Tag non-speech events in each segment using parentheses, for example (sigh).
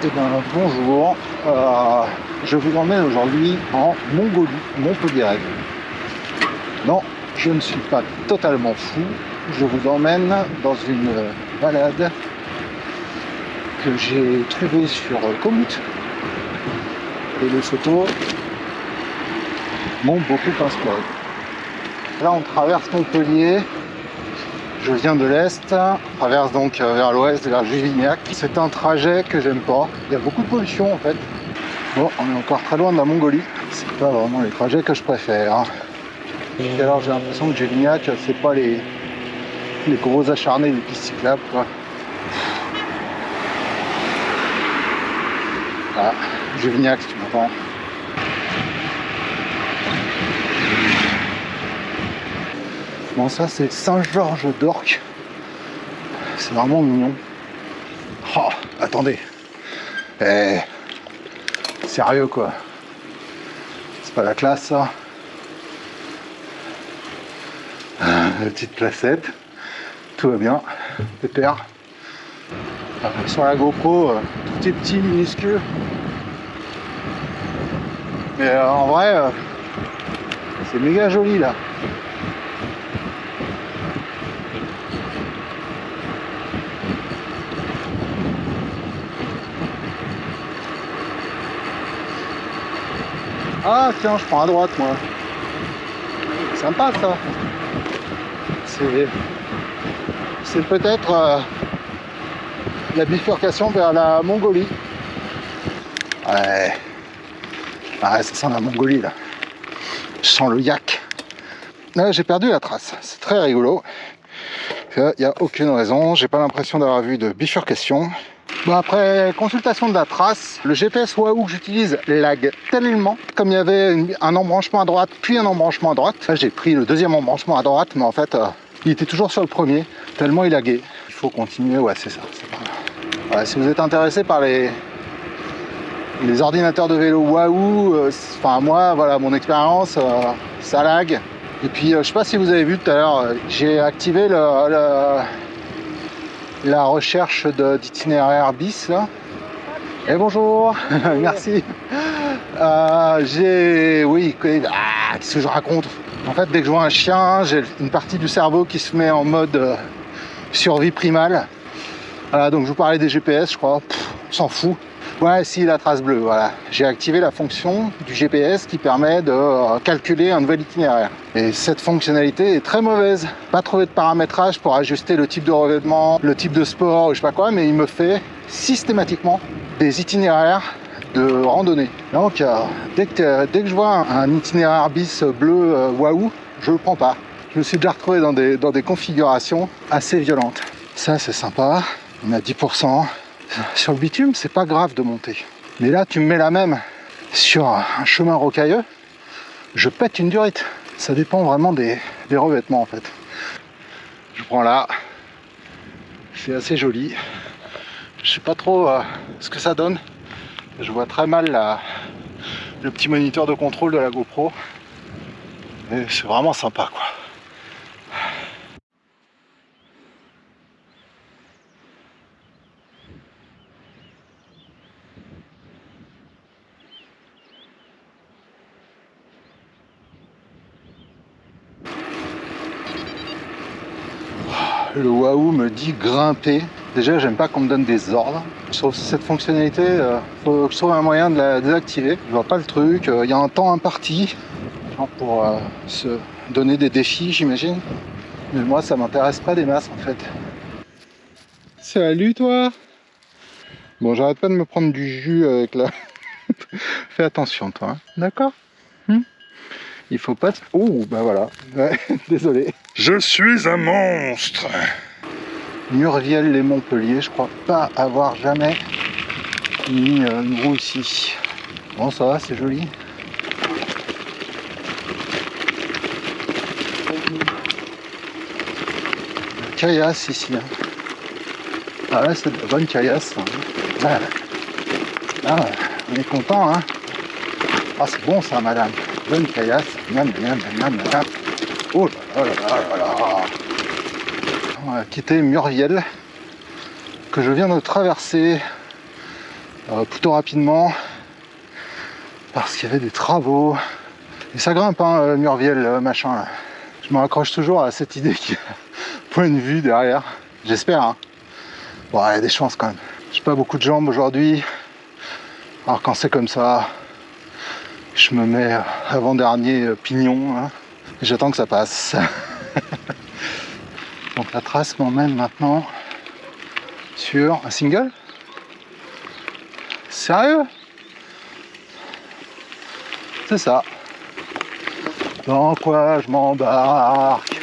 Eh ben bonjour, Euh, je vous emmène aujourd'hui en Mongolie, Montpellier. Non, je ne suis pas totalement fou, je vous emmène dans une balade que j'ai trouvée sur Komoot. Et les photos m'ont beaucoup inspiré. Là on traverse Montpellier, je viens de l'Est, traverse donc euh, vers l'Ouest, vers Juvignac. C'est un trajet que j'aime pas. Il y a beaucoup de pollution en fait. Bon, on est encore très loin de la Mongolie. C'est pas vraiment les trajets que je préfère. hein. Et alors j'ai l'impression que Juvignac, c'est pas les, les gros acharnés des pistes cyclables quoi. Ah, Juvignac si tu m'entends. Ça c'est Saint-Georges d'Orc. C'est vraiment mignon. Oh, attendez. Eh, sérieux quoi. C'est pas la classe ça. Ah, La petite placette. Tout va bien. Pépère. Sur la GoPro, euh, tout est petit, minuscule. Mais euh, en vrai, euh, c'est méga joli là. Ah tiens, je prends à droite moi. Sympa ça. C'est peut-être euh, la bifurcation vers la Mongolie. Ouais. Ah, ça sent la Mongolie là. Je sens le yak. Là, j'ai perdu la trace. C'est très rigolo. Il n'y a aucune raison. J'ai pas l'impression d'avoir vu de bifurcation. Bon, après consultation de la trace, le GPS Wahoo que j'utilise lag tellement. Comme il y avait un embranchement à droite, puis un embranchement à droite. J'ai pris le deuxième embranchement à droite, mais en fait, euh, il était toujours sur le premier, tellement il laguait. Il faut continuer, ouais, c'est ça. si vous êtes intéressé par les, ordinateurs de vélo Wahoo, euh, enfin moi, voilà, mon expérience, euh, ça lag. Et puis, je sais pas si vous avez vu tout à l'heure, j'ai activé le, la recherche de- d'itinéraire bis là. Et bonjour, (laughs) merci. Euh, j'ai, oui, ah, qu'est-ce que je raconte? En fait, dès que je vois un chien, j'ai une partie du cerveau qui se met en mode euh, survie primale. Voilà, donc je vous parlais des GPS, je crois. S'en fout. Ouais, si la trace bleue, voilà. J'ai activé la fonction du GPS qui permet de euh, calculer un nouvel itinéraire. Et cette fonctionnalité est très mauvaise. Pas trouvé de paramétrage pour ajuster le type de revêtement, le type de sport, ou je sais pas quoi, mais il me fait systématiquement des itinéraires de randonnée. Donc, euh, dès, que, dès que je vois un, itinéraire bis bleu euh, Wahoo, je le prends pas. Je me suis déjà retrouvé dans des, dans des configurations assez violentes. Ça, c'est sympa. On à 10%. Sur le bitume, c'est pas grave de monter. Mais là, tu me mets la même sur un chemin rocailleux, je pète une durite. Ça dépend vraiment des, revêtements en fait. Je prends là. C'est assez joli. Je sais pas trop euh, ce que ça donne. Je vois très mal le petit moniteur de contrôle de la GoPro. Mais c'est vraiment sympa quoi. Le Wahoo me dit grimper. Déjà, j'aime pas qu'on me donne des ordres. Je trouve cette fonctionnalité, euh, faut que je trouve un moyen de la désactiver. Je vois pas le truc. Euh, Il y a un temps imparti genre pour euh, se donner des défis, j'imagine. Mais moi, ça m'intéresse pas des masses en fait. Salut toi Bon, j'arrête pas de me prendre du jus avec la... (laughs) Fais attention toi, hein. d'accord Hmm Il faut pas... Oh, bah voilà. Ouais, (laughs) désolé. Je suis un monstre Murviel les Montpellier, je crois pas avoir jamais mis euh, une roue ici. Bon ça va, c'est joli. La Caillasse ici. hein. Ah là c'est de la bonne caillasse. hein. Ah, ah, on est content hein. Ah c'est bon ça madame. Bonne caillasse. Oh là là là là là quitter Murviel que je viens de traverser euh, plutôt rapidement parce qu'il y avait des travaux. Et ça grimpe, hein, Murviel, le machin là. Je me raccroche toujours à cette idée a (laughs) point de vue derrière. J'espère. Hein. Bon, il y a des chances quand même. J'ai pas beaucoup de jambes aujourd'hui. Alors quand c'est comme ça, je me mets avant-dernier pignon. Hein. J'attends que ça passe. (laughs) Donc la trace m'emmène maintenant sur un single. Sérieux? C'est ça. Dans quoi je m'embarque?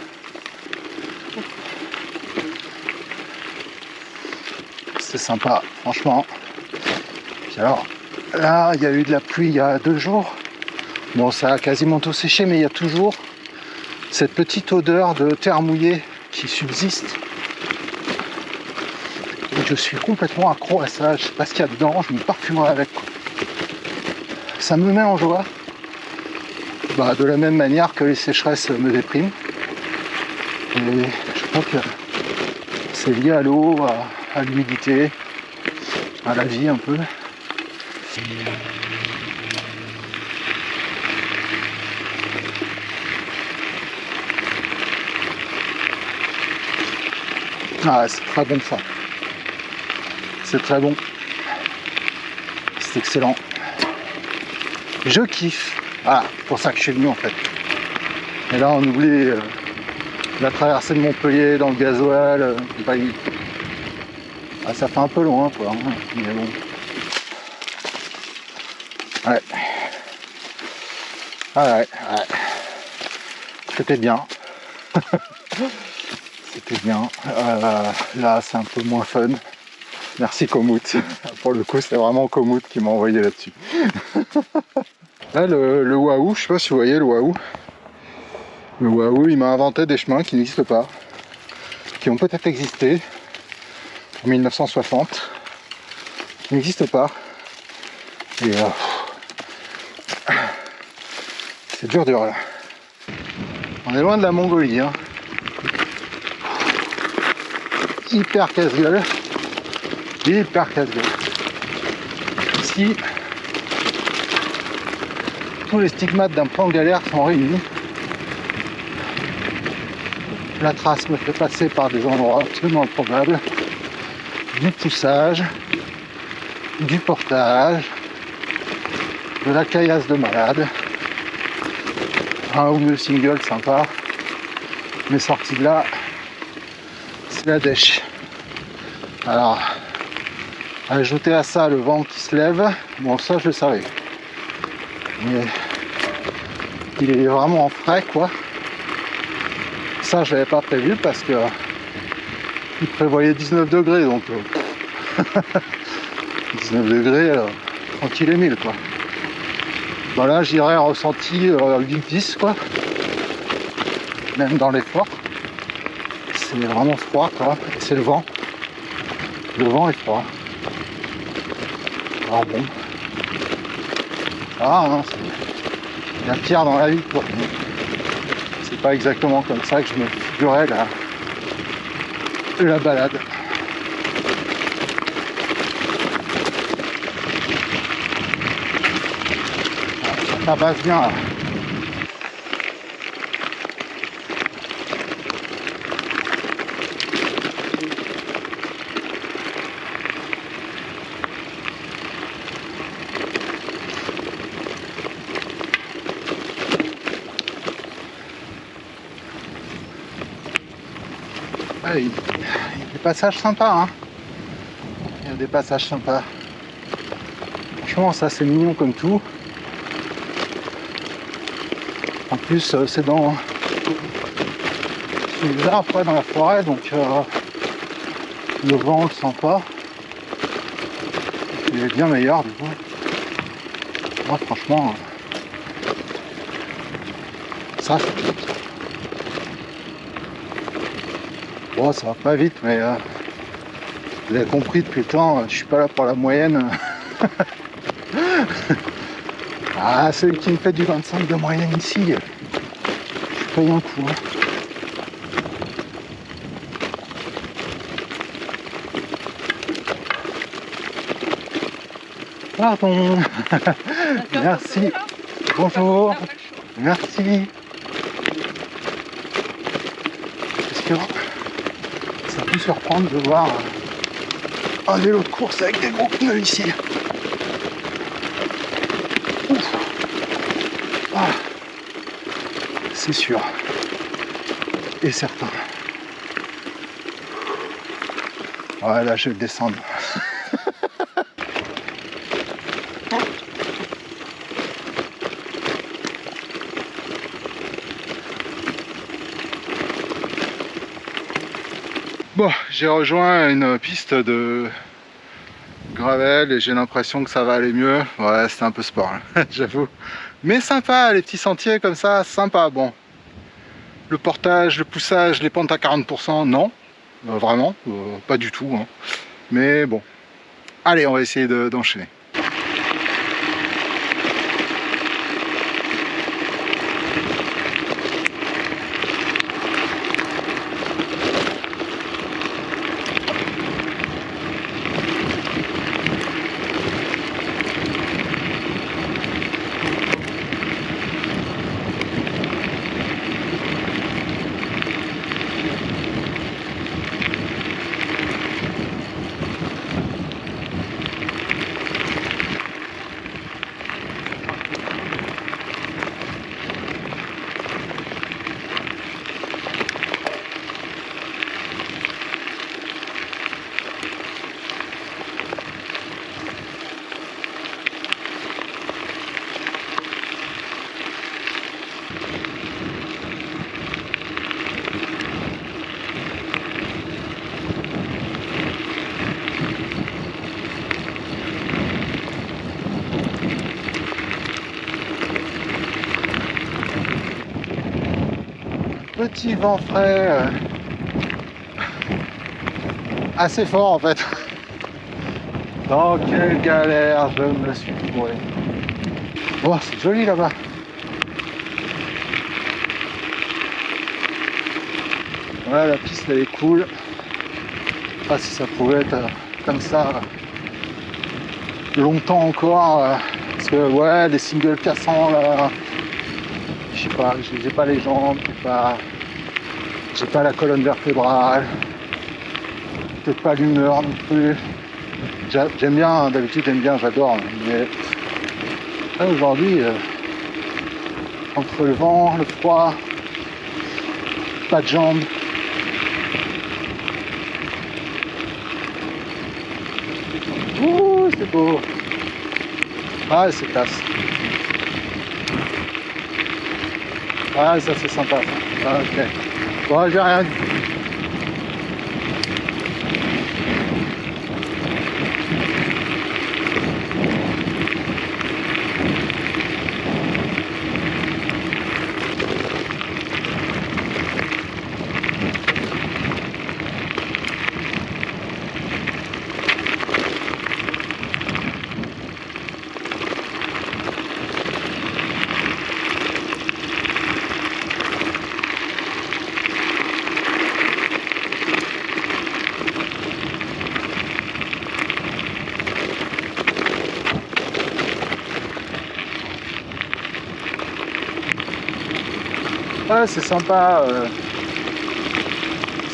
C'est sympa, franchement. Puis alors, là, il y a eu de la pluie il y a deux jours. Bon, ça a quasiment tout séché, mais il y a toujours cette petite odeur de terre mouillée qui subsiste. Et je suis complètement accro à ça. Je sais pas ce qu'il y a dedans, je me parfumerai avec. Ça me met en joie. Bah, de la même manière que les sécheresses me dépriment. Et je crois que c'est lié à l'eau, à, l'humidité, à la vie un peu. Ah, c'est très bon ça. C'est très bon. C'est excellent. Je kiffe. Ah, pour ça que je suis venu en fait. Et là, on oublie euh, la traversée de Montpellier dans le gasoil. Euh, ah, ça fait un peu loin, quoi. Hein, mais bon. Ouais. Ah ouais, ouais. C'était bien. (laughs) C'était bien. Euh, là, c'est un peu moins fun. Merci Komoot. (laughs) Pour le coup, c'est vraiment Komoot qui m'a envoyé là-dessus. (laughs) Là, le, le Wahoo, je sais pas si vous voyez le Wahoo. Le Wahoo, il m'a inventé des chemins qui n'existent pas, qui ont peut-être existé en 1960, qui n'existent pas. Et euh, c'est dur dur là. On est loin de la Mongolie. Hein. Hyper casse-gueule. Hyper casse-gueule. Ici, les stigmates d'un plan galère sont réunis. La trace me fait passer par des endroits absolument improbables. Du poussage, du portage, de la caillasse de malade, un ou deux singles sympa. Mais sorti de là, dèche. Alors, ajouter à ça le vent qui se lève, bon ça je le savais. Mais il est vraiment frais quoi. Ça je l'avais pas prévu parce que il prévoyait 19 degrés donc 19 euh, (laughs) degrés euh, tranquille et mille quoi. Voilà j'irai ressenti 8-10 euh, quoi. Même dans les forts. C'est vraiment froid quoi. C'est le vent. Le vent est froid. Alors bon. Ah, il y a pire dans la vie. C'est pas exactement comme ça que je me figurais la, la balade. Ça passe bien là. Il y a des passages sympas. Hein. Il y a des passages sympas. Franchement, ça c'est mignon comme tout. En plus, euh, c'est dans les dans la forêt, donc euh, le vent on le sent pas. Il est bien meilleur du coup. Moi, franchement, ça c'est Bon, ça va pas vite, mais euh, vous avez compris depuis le temps, je suis pas là pour la moyenne. (laughs) ah, celui qui me fait du 25 de moyenne ici, je paye un coup. Hein. Pardon. (laughs) Merci. Bonjour. Merci. Surprendre de voir un vélo de course avec des gros pneus ici. Ah. C'est sûr. Et certain. Voilà, je vais descendre. Bon, j'ai rejoint une piste de gravel et j'ai l'impression que ça va aller mieux. Ouais, c'est un peu sport, hein, (laughs) j'avoue. Mais sympa, les petits sentiers comme ça, sympa. Bon, le portage, le poussage, les pentes à 40%, non, euh, vraiment, euh, pas du tout. Hein. Mais bon, allez, on va essayer d'enchaîner. Vent frais euh, assez fort en fait. Dans quelle galère je me suis trouvé. Oh, c'est joli là-bas. Ouais, la piste elle est cool. pas si ça pouvait être euh, comme ça euh, longtemps encore. parce que ouais, les singles cassants là, je sais pas, j'ai pas les jambes, pas j'ai pas la colonne vertébrale, peut-être pas l'humeur non plus. J'aime bien, d'habitude j'aime bien, j'adore, mais aujourd'hui, euh, entre le vent, le froid, pas de jambes, c'est beau. Ah, c'est classe. Ah, ça c'est sympa. Ah, ok. Bon, c'est sympa euh,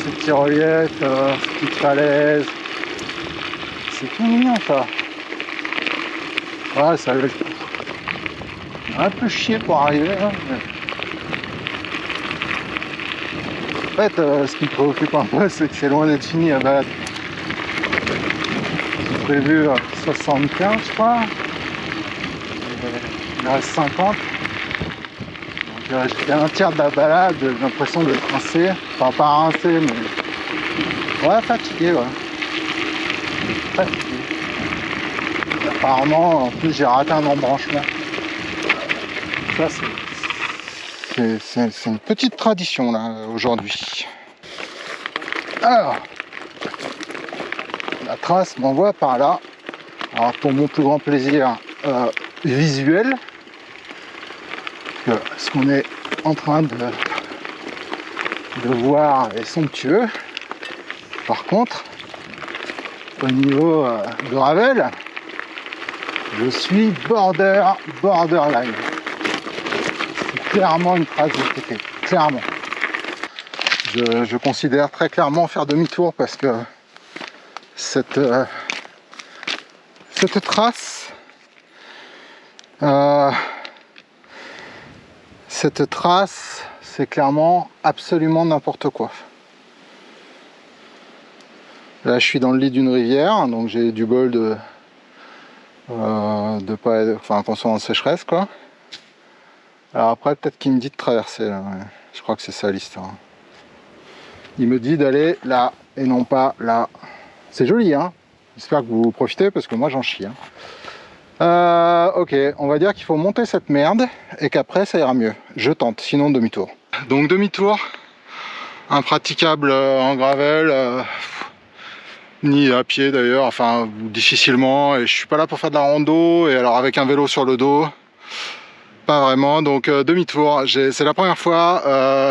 ces petits reliefs, euh, ces petites falaises. C'est tout mignon ça. Ouais, ça un peu chier pour arriver. Hein, en fait, euh, ce qui me préoccupe un peu, c'est que c'est loin d'être fini à base. J'ai prévu 75, je crois. Il reste 50 fait un tiers de la balade, j'ai l'impression de rincer. Enfin, pas rincer, mais. Ouais, fatigué, ouais. Fatigué. apparemment, en plus, j'ai raté un embranchement. Ça, c'est. une petite tradition, là, aujourd'hui. Alors. La trace m'envoie par là. Alors, pour mon plus grand plaisir euh, visuel, ce qu'on est en train de, de voir est somptueux. Par contre, au niveau euh, de Ravel, Je suis border, borderline. C'est clairement une phrase de TT, clairement. Je, je, considère très clairement faire demi-tour parce que cette, euh, cette trace euh, cette trace c'est clairement absolument n'importe quoi. Là je suis dans le lit d'une rivière donc j'ai du bol de euh, de pas enfin qu'on en sécheresse quoi. Alors après peut-être qu'il me dit de traverser là je crois que c'est ça l'histoire. Il me dit d'aller là et non pas là. C'est joli, hein. J'espère que vous profitez parce que moi j'en chie. Hein. Euh, ok, on va dire qu'il faut monter cette merde et qu'après ça ira mieux. Je tente, sinon demi-tour. Donc demi-tour, impraticable euh, en gravel, euh, ni à pied d'ailleurs, enfin difficilement. Et je suis pas là pour faire de la rando et alors avec un vélo sur le dos, pas vraiment. Donc demi-tour, c'est la première fois.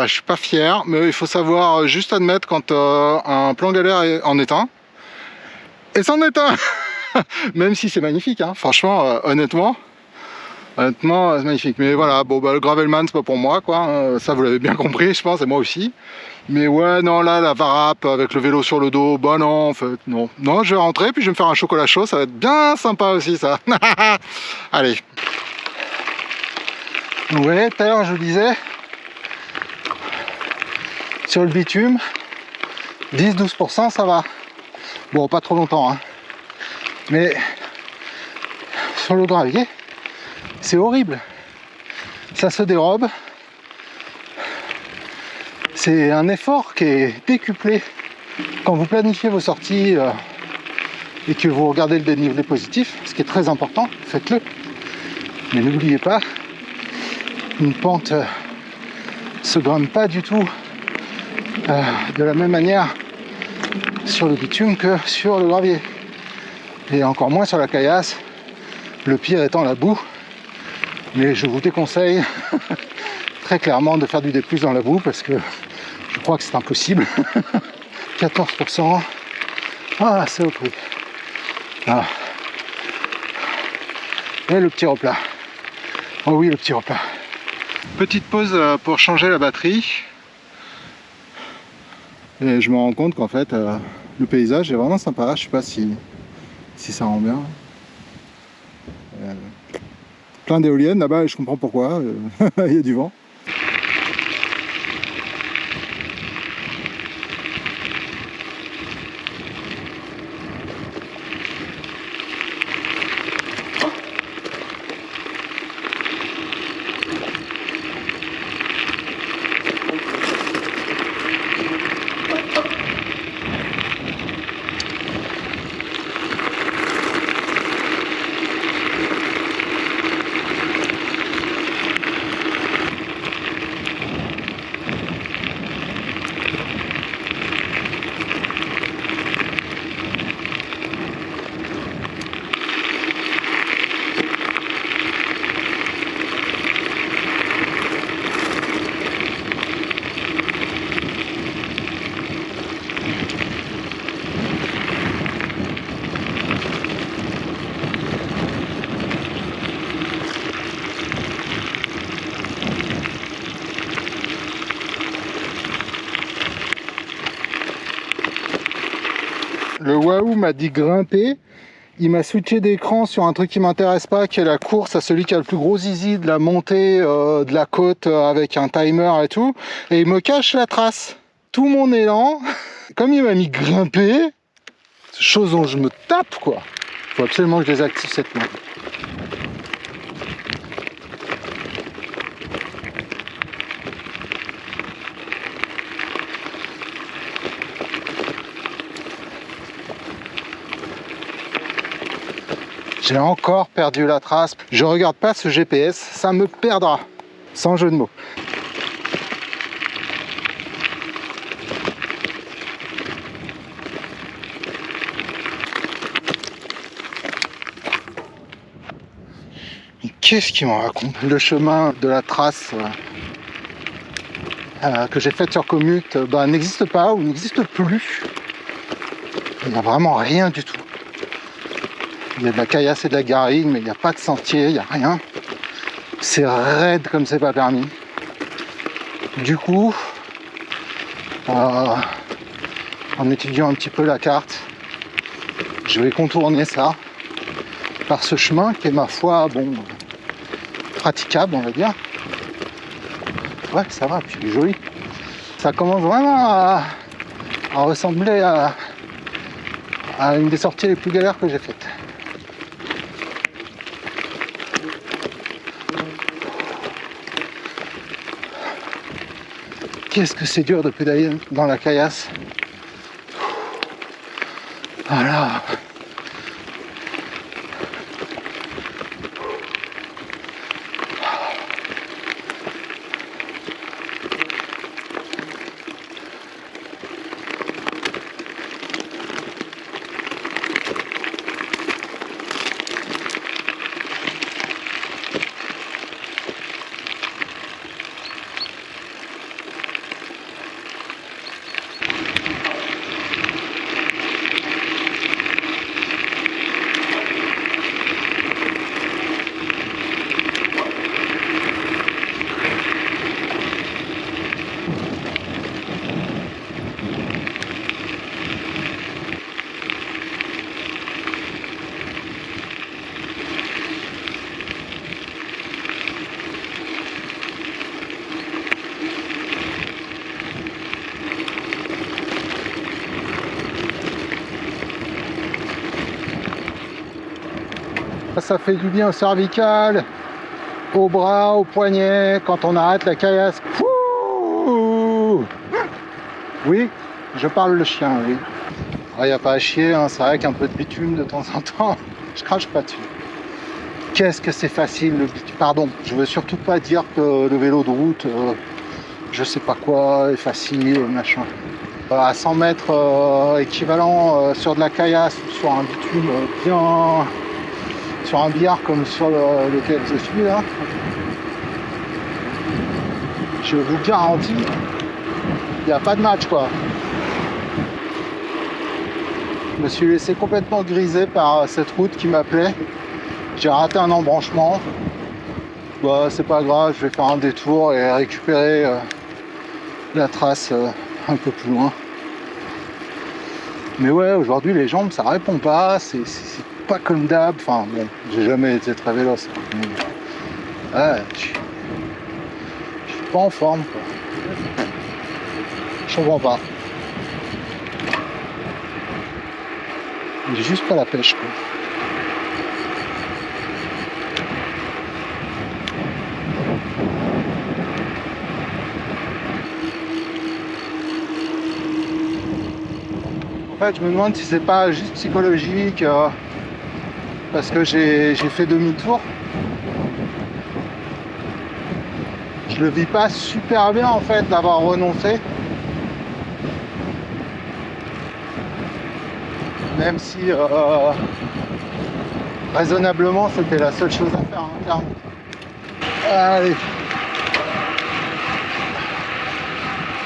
je suis pas fier, mais il faut savoir juste admettre quand un plan galère en est un et c'en est un (laughs) (laughs) même si c'est magnifique hein. franchement euh, honnêtement honnêtement c'est magnifique mais voilà bon bah le gravelman c'est pas pour moi quoi hein. ça vous l'avez bien (laughs) compris je pense et moi aussi mais ouais non là la varap avec le vélo sur le dos bah non en fait non non je vais rentrer puis je vais me faire un chocolat chaud ça va être bien sympa aussi ça (laughs) allez vous voyez tout à l'heure je vous disais sur le bitume 10-12% ça va Bon, pas trop longtemps, hein. Mais sur le gravier, c'est horrible. Ça se dérobe. C'est un effort qui est décuplé quand vous planifiez vos sorties euh, et que vous regardez le dénivelé positif, ce qui est très important, faites-le. Mais n'oubliez pas, une pente euh, se grimpe pas du tout euh, de la même manière sur le bitume que sur le gravier. Et encore moins sur la caillasse, le pire étant la boue. Mais je vous déconseille (laughs) très clairement de faire du D+, dans la boue parce que je crois que c'est impossible. (laughs) 14%. Ah, c'est au prix. Ah. Et le petit replat. Oh oui, le petit replat. Petite pause euh, pour changer la batterie. Et je me rends compte qu'en fait, euh, le paysage est vraiment sympa. Je sais pas si, si ça rend bien. Euh, plein d'éoliennes là-bas je comprends pourquoi. Euh, (laughs) il y a du vent. le Wahoo m'a dit grimper. Il m'a switché d'écran sur un truc qui m'intéresse pas, qui est la course à celui qui a le plus gros zizi de la montée euh, de la côte euh, avec un timer et tout. Et il me cache la trace. Tout mon élan, (laughs) comme il m'a mis grimper, chose dont je me tape quoi. Faut absolument que je désactive cette main. Encore perdu la trace. Je regarde pas ce GPS, ça me perdra. Sans jeu de mots. Qu'est-ce qu'il m'en raconte? Le chemin de la trace euh, euh, que j'ai faite sur Commute bah, n'existe pas ou n'existe plus. Il n'y a vraiment rien du tout. Il y a de la caillasse et de la garrigue, mais il n'y a pas de sentier, il n'y a rien. C'est raide comme c'est pas permis. Du coup, euh, en étudiant un petit peu la carte, je vais contourner ça par ce chemin qui est ma foi, bon, praticable, on va dire. Ouais, ça va, puis il joli. Ça commence vraiment à, ressembler à une des sorties les plus galères que j'ai faites. Qu'est-ce que c'est dur de pédaler dans la caillasse. Voilà. Ça fait du bien au cervical, au bras, au poignet, quand on arrête la caillasse. oui, je parle le chien, oui. Il n'y a pas à chier, hein, c'est vrai qu'un peu de bitume de temps en temps, (laughs) je crache pas dessus. Qu'est-ce que c'est facile le bitume Pardon, je veux surtout pas dire que le vélo de route, euh, je sais pas quoi, est facile, machin. Euh, à 100 mètres euh, équivalent sur de la caillasse sur un bitume bien un billard comme sur lequel je suis là, je vous garantis, il n'y a pas de match quoi. Je me suis laissé complètement griser par cette route qui m'appelait. J'ai raté un embranchement. Bah, c'est pas grave, je vais faire un détour et récupérer euh, la trace euh, un peu plus loin. Mais ouais, aujourd'hui les jambes ça répond pas, c'est pas comme d'hab. Enfin bon, j'ai jamais été très véloce. Ouais, je, suis pas en forme quoi. Je comprends pas. J'ai juste pas la pêche quoi. En fait, je me demande si c'est pas juste psychologique. Euh, parce que j'ai fait demi-tour. Je le vis pas super bien en fait d'avoir renoncé. Même si euh, raisonnablement c'était la seule chose à faire. Hein, Allez.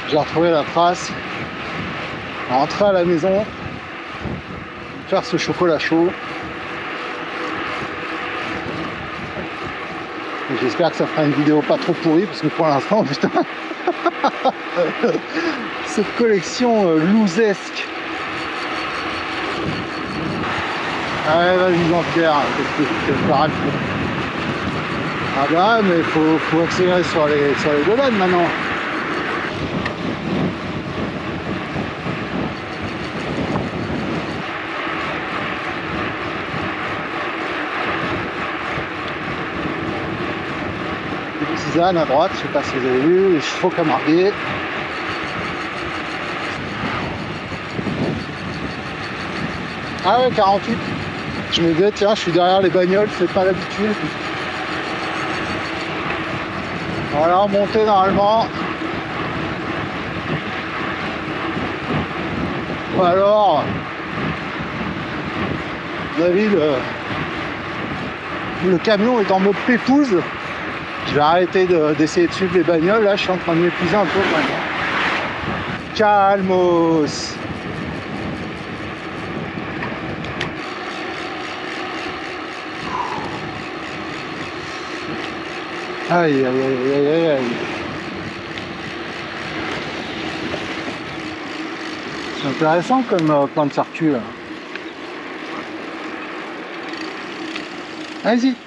J'ai retrouvé la trace. Rentrer à la maison. Faire ce chocolat chaud. J'espère que ça fera une vidéo pas trop pourrie parce que pour l'instant, putain, (laughs) cette collection euh, lousesque. Allez, vas-y Jean-Pierre, Ah bah mais faut, faut accélérer sur les, sur les maintenant. À droite, je sais pas si vous avez vu, les chevaux camargués. Ah ouais, 48. Je me disais, tiens, je suis derrière les bagnoles, c'est pas l'habitude. Voilà, monter normalement. Ou alors, David, le, le camion est en mode pépouze. J'ai arrêté d'essayer de, suivre les bagnoles, là je suis en train de m'épuiser un peu maintenant. Calmos Aïe aïe aïe aïe aïe aïe C'est intéressant comme euh, plan de circuit là. Allez-y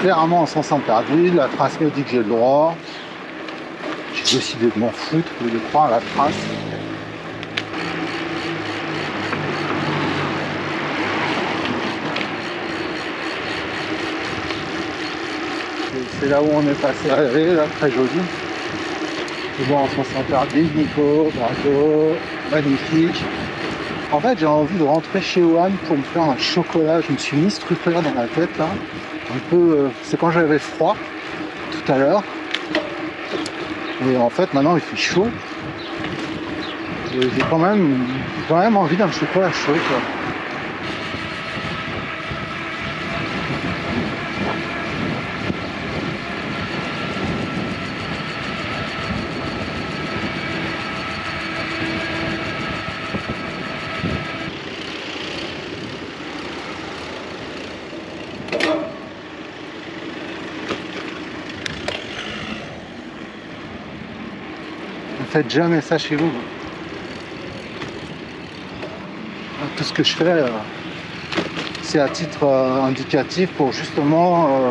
clairement en sens interdit. La trace me dit que j'ai le droit. J'ai décidé de m'en foutre de croire à la trace. Et C'est là où on est passé à rêver, là, très joli. Je vois en sens interdit, Nico, bravo, magnifique. En fait, j'ai envie de rentrer chez One pour me faire un chocolat. Je me suis mis ce truc-là dans la tête, là. Euh, c'est quand j'avais froid, tout à l'heure. Et en fait, maintenant, il fait chaud. J'ai quand même, quand même envie d'un chocolat chaud, quoi. Jamais ça chez vous. Tout ce que je fais, euh, c'est à titre euh, indicatif pour justement euh,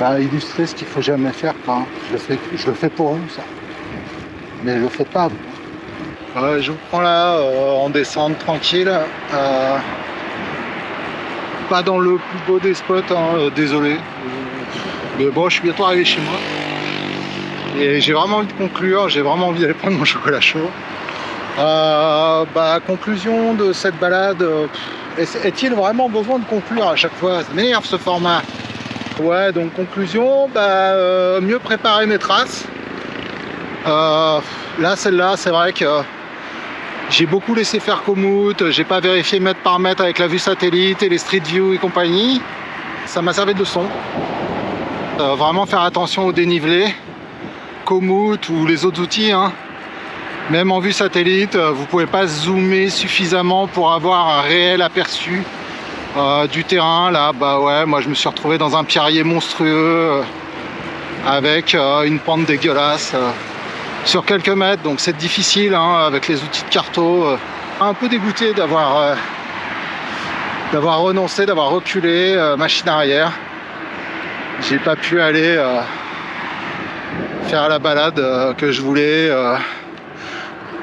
bah, illustrer ce qu'il faut jamais faire. quoi. Je, le fais, je le fais pour vous, ça. Mais je le fais pas, je vous prends là, en descente tranquille. pas dans le plus beau des spots, hein, désolé. Mais bon, je suis bientôt arrivé chez moi. Et j'ai vraiment envie de conclure, j'ai vraiment envie d'aller prendre mon chocolat chaud. Euh, bah, conclusion de cette balade, euh, est-il vraiment besoin de conclure à chaque fois? Ça m'énerve ce format. Ouais, donc conclusion, bah, euh, mieux préparer mes traces. Là, celle-là, c'est vrai que j'ai beaucoup laissé faire Komoot, j'ai pas vérifié mètre par mètre avec la vue satellite et les Street View et compagnie. Ça m'a servi de leçon. Vraiment faire attention au dénivelé. Ou les autres outils, hein. même en vue satellite, euh, vous pouvez pas zoomer suffisamment pour avoir un réel aperçu euh, du terrain. Là, bah ouais, moi je me suis retrouvé dans un pierrier monstrueux euh, avec une pente dégueulasse sur quelques mètres, donc c'est difficile hein, avec les outils de carto. un peu dégoûté d'avoir d'avoir renoncé, d'avoir reculé, machine arrière. J'ai pas pu aller. Faire la balade euh, que je voulais euh,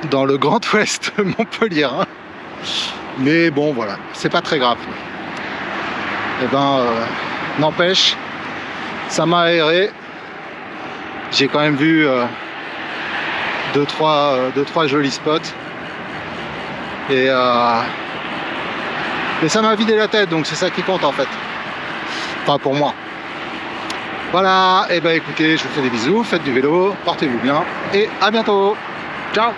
dans le Grand Ouest (laughs) Montpellier. Mais bon, voilà, c'est pas très grave. Et ben, euh, n'empêche, ça m'a aéré. J'ai quand même vu deux, trois, deux, trois jolis spots. Et, et ça m'a vidé la tête, donc c'est ça qui compte en fait. Enfin, pour moi. Voilà, et ben écoutez, je vous fais des bisous, faites du vélo, portez-vous bien, et à bientôt. Ciao